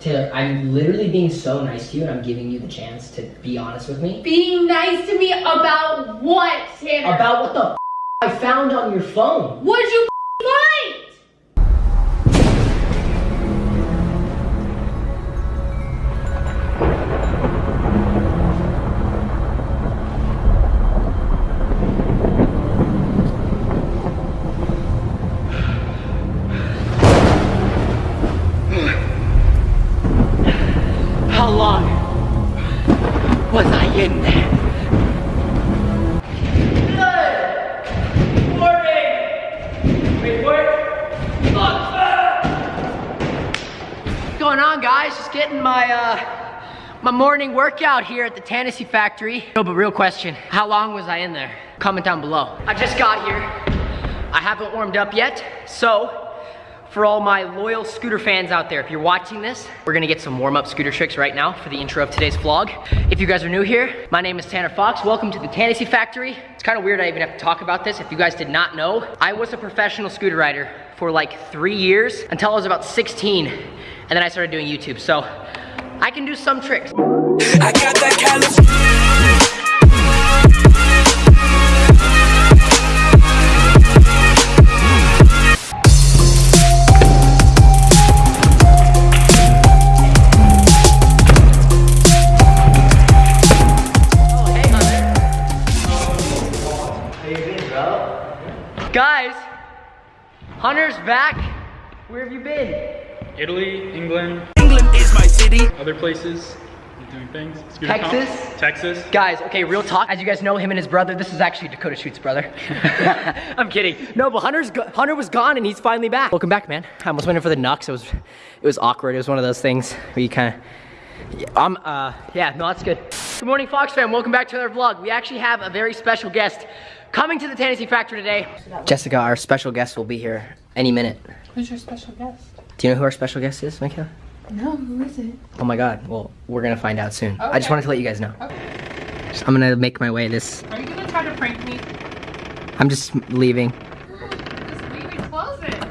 Taylor, I'm literally being so nice to you and I'm giving you the chance to be honest with me. Being nice to me about what, Tanner? About what the f- I found on your phone. What'd you my morning workout here at the Tennessee factory. No, but real question: How long was I in there? Comment down below. I just got here. I haven't warmed up yet, so for all my loyal scooter fans out there, if you're watching this, we're gonna get some warm-up scooter tricks right now for the intro of today's vlog. If you guys are new here, my name is Tanner Fox. Welcome to the Tennessee Factory. It's kind of weird I even have to talk about this. If you guys did not know, I was a professional scooter rider for like three years until I was about 16, and then I started doing YouTube. So I can do some tricks. I got that California. Oh, hey, Guys, Hunter's back. Where have you been? Italy, England, England is my city. other places doing things. Scooter Texas? comp- Texas. Guys, okay, real talk. As you guys know, him and his brother, this is actually Dakota Schuetz's brother. I'm kidding. No, but Hunter's Hunter was gone and he's finally back. Welcome back, man. I almost went in for the Nux. It was, it was awkward. It was one of those things where you kind of, I'm, uh, yeah, no, that's good. Good morning, Fox fam. Welcome back to another vlog. We actually have a very special guest coming to the Tennessee Factory today. Jessica, our special guest, will be here any minute. Who's your special guest? Do you know who our special guest is, Michaela? No, who is it? Oh my God. Well, we're gonna find out soon. I just wanted to let you guys know. I'm gonna make my way this. Are you gonna try to prank me? I'm just leaving. Just leave it, close it.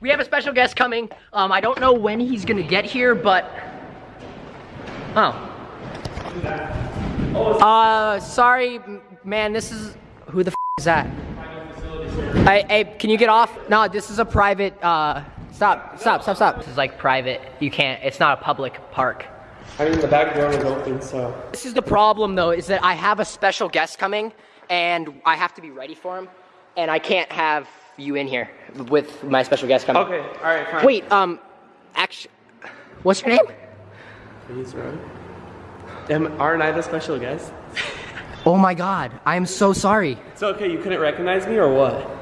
We have a special guest coming. Um, I don't know when he's gonna get here, but. Oh. Uh, sorry, man. This is who the f- is that? Hey, hey, can you get off? No, this is a private. Uh, stop, stop, stop, stop. This is like private. You can't. It's not a public park. I mean, the back door is open, so. This is the problem, though, is that I have a special guest coming, and I have to be ready for him, and I can't have you in here with my special guest coming. Okay, alright, fine. Wait, um, actually, what's your name? Please, right? Am, aren't I the special guest? Oh my god, I am so sorry. It's okay, you couldn't recognize me or what?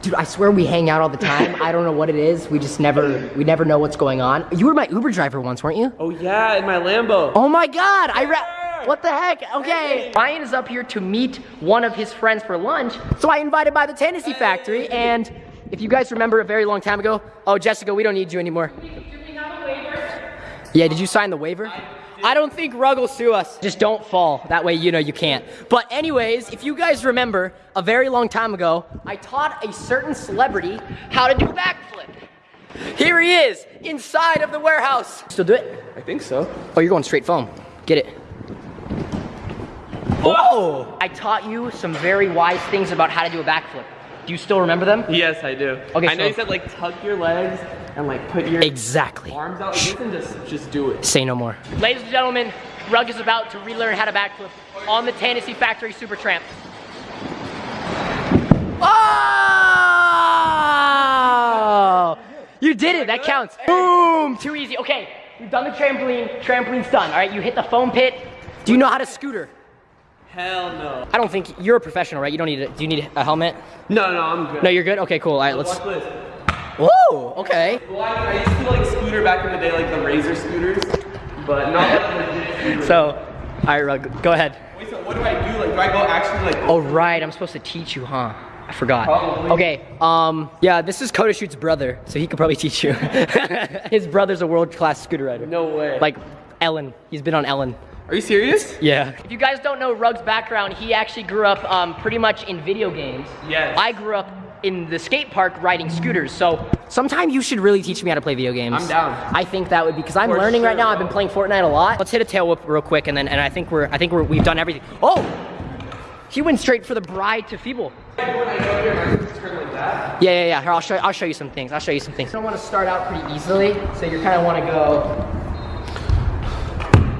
Dude, I swear we hang out all the time. I don't know what it is. We just never, we never know what's going on. You were my Uber driver once, weren't you? Oh, yeah, in my Lambo. Oh my god, I ra- What the heck? Okay. Ryan is up here to meet one of his friends for lunch, so I invited by the Tennessee factory, and if you guys remember a very long time ago, oh, Jessica, we don't need you anymore. Yeah, did you sign the waiver? I don't think Rug will sue us. Just don't fall. That way you know you can't. But anyways, if you guys remember, a very long time ago, I taught a certain celebrity how to do a backflip. Here he is, inside of the warehouse. Still do it? I think so. Oh, you're going straight foam. Get it. Oh! I taught you some very wise things about how to do a backflip. Do you still remember them? Yes, I do. Okay, I know you said, like, tuck your legs and, like, put your Exactly. arms out like this and just, just do it. Say no more. Ladies and gentlemen, Rug is about to relearn how to backflip on the Tennessee Factory Super Tramp. Oh! You did it, that counts. Boom! Too easy. Okay, we've done the trampoline. Trampoline's done. All right, you hit the foam pit. Do you know how to scooter? Hell no. I don't think you're a professional, right? You don't need a, do you need a helmet? No, no, I'm good. No, you're good? Okay, cool. All right, let's. Watch this. Whoa, okay. Well, I, I used to, like, scooter back in the day, like the Razor scooters, but not like legit scooters. So, all right, Rug, go ahead. Wait, so what do I do? Like, do I go actually, like, Oh, right, I'm supposed to teach you, huh? I forgot. Probably. Okay, um, yeah, this is Koda Schuetz's brother, so he could probably teach you. His brother's a world-class scooter rider. no way. Like, Ellen. He's been on Ellen. are you serious? Yeah. If you guys don't know Rug's background, he actually grew up um, pretty much in video games. Yes. I grew up in the skate park riding scooters. So sometime you should really teach me how to play video games. I'm down. I think that would be because I'm For learning right sure, now. I've been playing Fortnite a lot. Let's hit a tail whip real quick, and then and I think we're I think we're we've done everything. Oh, he went straight for the bride to feeble. Yeah, yeah, yeah. Here, I'll show I'll show you some things. I'll show you some things. I don't want to start out pretty easily, so you kind of want to go.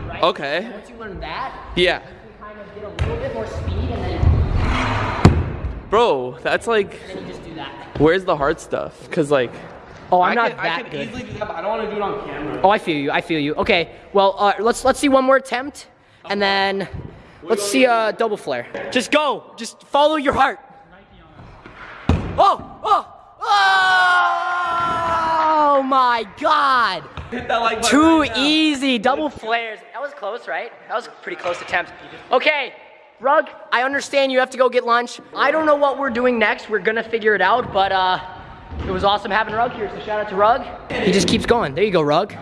Right? Okay. Once you learn that, Yeah. you kind of get a little bit more speed, and then, Bro, that's like, then you just do that. where's the hard stuff? Cause like, Oh, I'm I not can, that I can good. easily do that, but I don't want to do it on camera. Oh, I feel you. I feel you. Okay. Well, uh, let's let's see one more attempt, and then let's see a double flare. Just go. Just follow your heart. Oh! Oh! Oh my God! Hit that like button Too right easy. Double flares. That was close, right? That was a pretty close attempt. Okay. Rug, I understand you have to go get lunch. I don't know what we're doing next. We're gonna figure it out, but uh, it was awesome having Rug here, so shout out to Rug. He just keeps going. There you go, Rug.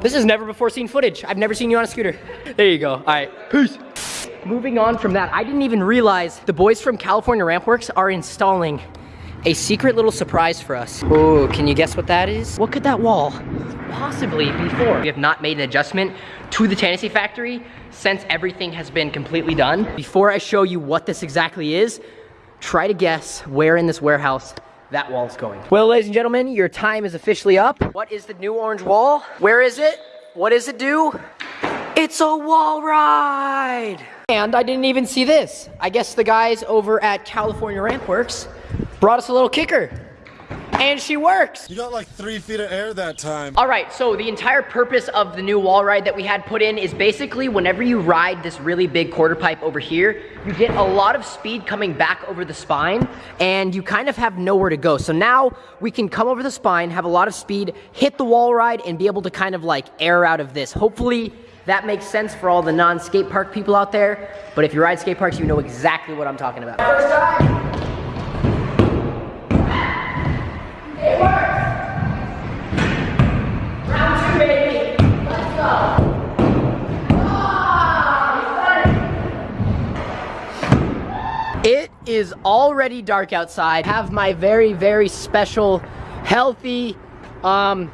This is never before seen footage. I've never seen you on a scooter. There you go. All right, peace. Moving on from that, I didn't even realize the boys from California Rampworks are installing a secret little surprise for us. Ooh, can you guess what that is? What could that wall possibly be for? We have not made an adjustment to the Tennessee factory since everything has been completely done. Before I show you what this exactly is, try to guess where in this warehouse that wall's going. Well, ladies and gentlemen, your time is officially up. What is the new orange wall? Where is it? What does it do? It's a wall ride! And I didn't even see this. I guess the guys over at California Rampworks brought us a little kicker. And she works! You got like three feet of air that time. All right, so the entire purpose of the new wall ride that we had put in is basically whenever you ride this really big quarter pipe over here, you get a lot of speed coming back over the spine and you kind of have nowhere to go. So now we can come over the spine, have a lot of speed, hit the wall ride and be able to kind of like air out of this. Hopefully that makes sense for all the non-skate park people out there, but if you ride skate parks, you know exactly what I'm talking about. First time. It works! Round two, baby. Let's go. Ah, It is already dark outside. Have my very, very special, healthy, um,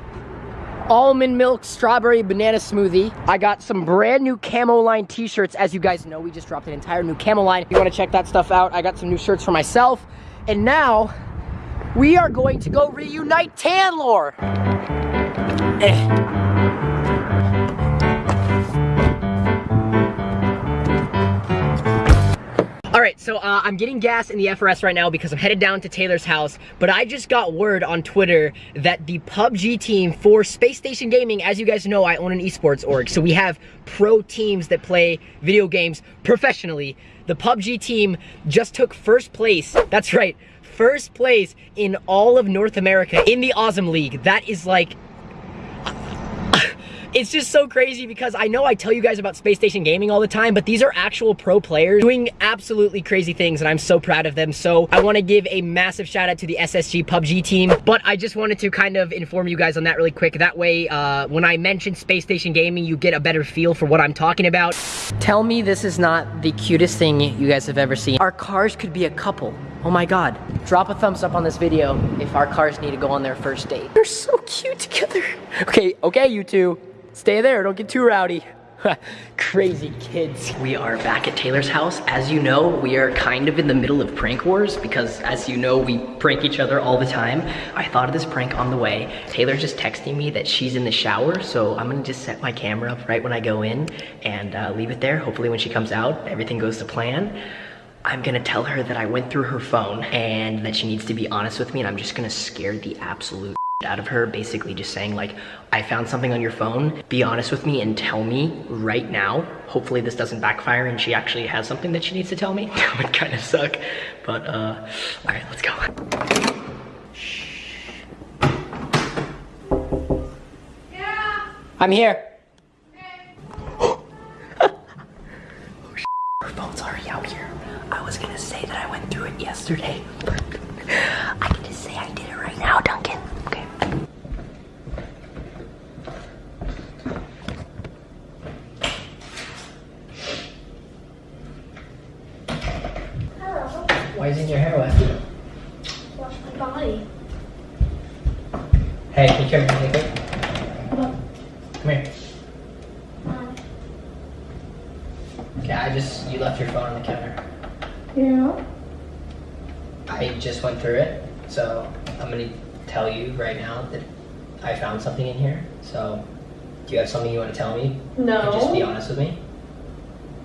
almond milk strawberry banana smoothie. I got some brand new camo line t-shirts. As you guys know, we just dropped an entire new camo line. If you want to check that stuff out, I got some new shirts for myself. And now, we are going to go reunite Tanlore. Eh. All right, so uh, I'm getting gas in the FRS right now because I'm headed down to Taylor's house, but I just got word on Twitter that the PUBG team for Space Station Gaming, as you guys know, I own an esports org, so we have pro teams that play video games professionally. The PUBG team just took first place, that's right, first place in all of North America in the Awesome League. That is like it's just so crazy because I know I tell you guys about Space Station Gaming all the time, but these are actual pro players doing absolutely crazy things and I'm so proud of them. So I wanna give a massive shout out to the SSG PUBG team, but I just wanted to kind of inform you guys on that really quick. That way, uh, when I mention Space Station Gaming, you get a better feel for what I'm talking about. Tell me this is not the cutest thing you guys have ever seen. Our cars could be a couple. Oh my God. Drop a thumbs up on this video if our cars need to go on their first date. They're so cute together. Okay, okay, you two. Stay there, don't get too rowdy. Crazy kids. We are back at Taylor's house. As you know, we are kind of in the middle of prank wars because as you know, we prank each other all the time. I thought of this prank on the way. Taylor's just texting me that she's in the shower, so I'm gonna just set my camera up right when I go in and uh, leave it there. Hopefully when she comes out, everything goes to plan. I'm gonna tell her that I went through her phone and that she needs to be honest with me and I'm just gonna scare the absolute out of her basically just saying like I found something on your phone. Be honest with me and tell me right now. Hopefully this doesn't backfire and she actually has something that she needs to tell me. That would kind of suck but uh all right let's go. Yeah. I'm here. Oh, her phone's already out here. I was gonna say that I went through it yesterday but I can just say I did it right now Duncan okay Why isn't your hair wet? Wash my body. Hey, can you come here really quick? Come here. Um, Okay, I just, you left your phone on the counter. yeah. I just went through it, so I'm gonna tell you right now that I found something in here. So, do you have something you want to tell me? No. And just be honest with me.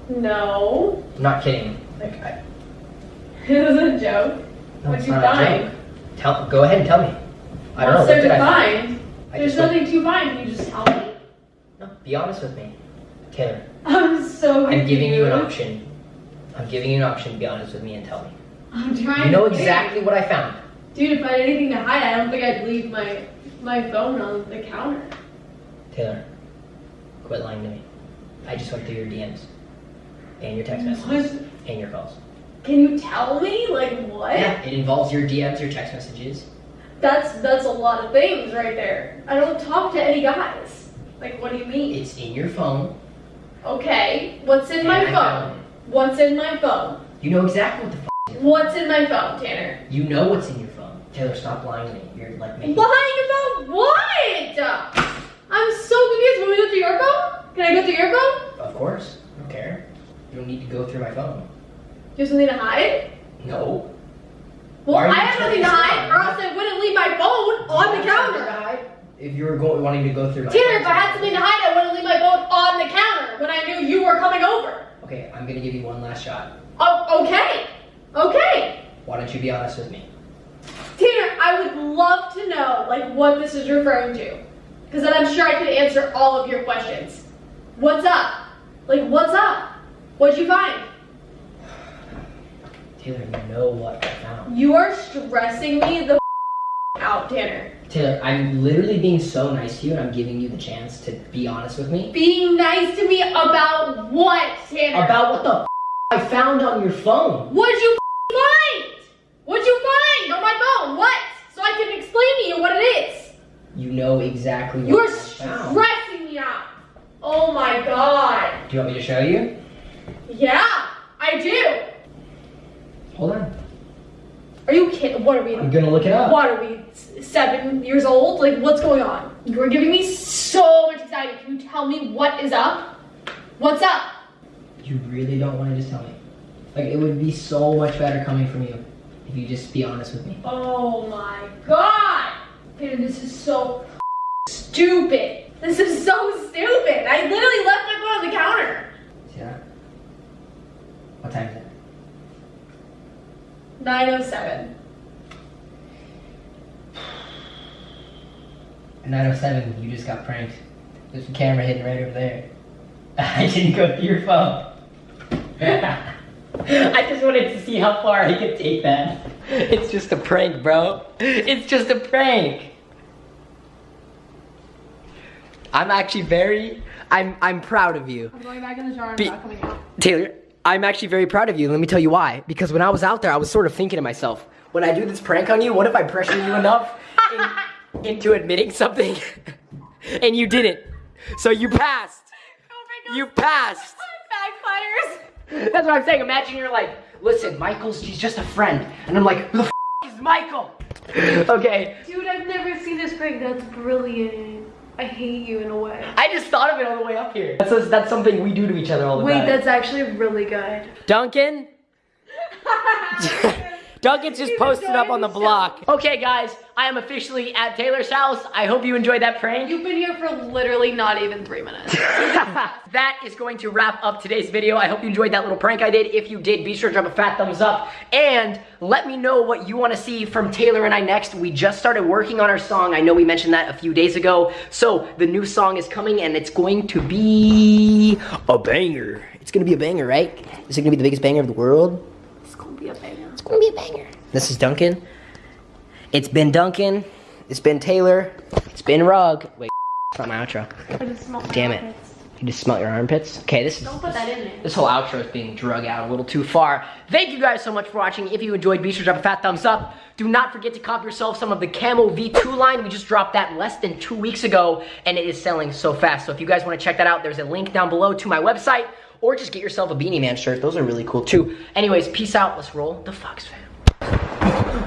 No. I'm not kidding. It was a joke. no, What'd you find? Tell, go ahead and tell me. I don't What's know. there What did to I find? I There's nothing to find. Can you just tell me? No, be honest with me, Taylor. I'm so I'm giving you an option. I'm giving you an option. Be honest with me and tell me. I'm trying You know think. exactly what I found. Dude, if I had anything to hide, I don't think I'd leave my my phone on the counter. Taylor, quit lying to me. I just went through your DMs and your text messages What? and your calls. Can you tell me? Like what? Yeah, it involves your DMs, your text messages. That's that's a lot of things right there. I don't talk to any guys. Like what do you mean? It's in your phone. Okay, what's in my and I phone? What's in my phone? You know exactly what the f- is in your What's in my phone, Tanner? You know what's in your phone. Taylor, stop lying to me. You're like making. Lying about what? I'm so confused. Want we go through your phone? Can I go through your phone? Of course. I don't care. You don't need to go through my phone. Do you have something to hide? No. Well, I have nothing to hide, or else I wouldn't leave my phone on the You have something to counter. If you were going, wanting to go through my Tanner, if I had something to hide, I wouldn't leave my phone on the counter when I knew you were coming over. Okay, I'm gonna give you one last shot. Oh, okay. Okay. Why don't you be honest with me? Tanner, I would love to know like what this is referring to. Because then I'm sure I could answer all of your questions. What's up? Like what's up? What'd you find? Taylor, you know what I found. You are stressing me the out, Tanner. Taylor, I'm literally being so nice to you, and I'm giving you the chance to be honest with me Being nice to me about what, Tanner? about what the I found on your phone. What'd you find? What'd you find on my phone? What? So I can explain to you what it is. You know exactly what You're I found. stressing me out. Oh my god. Do you want me to show you? Yeah. Hold on. Are you kidding? What are we? I'm gonna look it up. What are we? Seven years old? Like, what's going on? You're giving me so much anxiety. Can you tell me what is up? What's up? You really don't want to just tell me. Like it would be so much better coming from you if you just be honest with me. Oh my god! Dude, this is so stupid. This is so stupid. I literally left my phone on the counter. See that? What time is it? 907. At 907, you just got pranked. There's a camera hidden right over there. I didn't go through your phone. I just wanted to see how far I could take that. It's just a prank, bro. It's just a prank. I'm actually very, I'm, I'm proud of you. I'm going back in the jar and Be- not coming out. Taylor, I'm actually very proud of you. Let me tell you why. Because when I was out there, I was sort of thinking to myself, when I do this prank on you, what if I pressure you enough in- into admitting something and you didn't? So you passed. Oh you passed. Backfires. That's what I'm saying. Imagine you're like, listen, Michael's, he's just a friend. And I'm like, who the f- is Michael? okay. Dude, I've never seen this prank. That's brilliant. I hate you in a way. I just thought of it on the way up here. That's, that's something we do to each other all the Wait, time. Wait, that's actually really good. Duncan? Duncan's just posted up on the block. Okay, guys, I am officially at Taylor's house. I hope you enjoyed that prank. You've been here for literally not even three minutes. that is going to wrap up today's video. I hope you enjoyed that little prank I did. If you did, be sure to drop a fat thumbs up and let me know what you want to see from Taylor and I next. We just started working on our song. I know we mentioned that a few days ago. So the new song is coming and it's going to be a banger. It's going to be a banger, right? Is it going to be the biggest banger of the world? It's gonna be a banger. It's gonna be a banger. This is Duncan. It's been Duncan. It's been Taylor. It's been Rug. Wait, it's not my outro. I just smell Damn it. You just smelt your armpits? Okay, this is Don't put that in there. this whole outro is being drug out a little too far. Thank you guys so much for watching. If you enjoyed, be sure to drop a fat thumbs up. Do not forget to cop yourself some of the Camo V2 line. We just dropped that less than two weeks ago, and it is selling so fast. So if you guys want to check that out, there's a link down below to my website, or just get yourself a Beanie Man shirt. Those are really cool too. Anyways, peace out. Let's roll the Fox fam.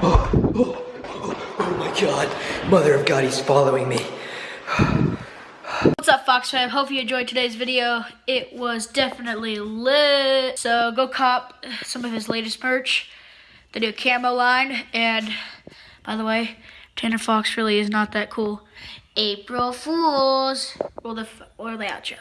Oh my god. Mother of God, he's following me. What's up, Fox fam? Hope you enjoyed today's video. It was definitely lit. So go cop some of his latest merch, the new camo line. And by the way, Tanner Fox really is not that cool. April Fools. Or the or the outro.